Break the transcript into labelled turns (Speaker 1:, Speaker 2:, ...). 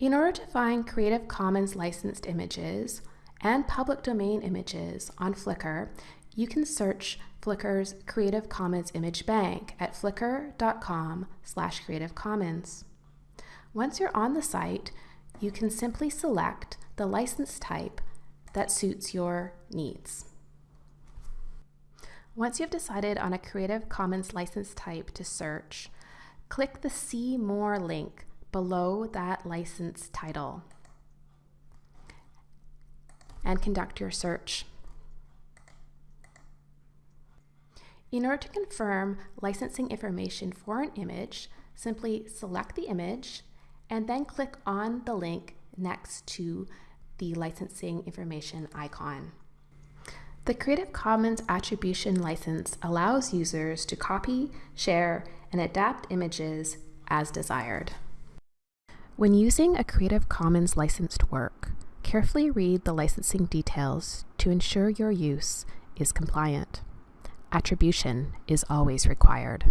Speaker 1: In order to find Creative Commons licensed images and public domain images on Flickr, you can search Flickr's Creative Commons image bank at flickr.com slash creative commons. Once you're on the site, you can simply select the license type that suits your needs. Once you've decided on a Creative Commons license type to search, click the See More link below that license title and conduct your search. In order to confirm licensing information for an image, simply select the image and then click on the link next to the licensing information icon. The Creative Commons Attribution License allows users to copy, share, and adapt images as desired. When using a Creative Commons licensed work, carefully read the licensing details to ensure your use is compliant. Attribution is always required.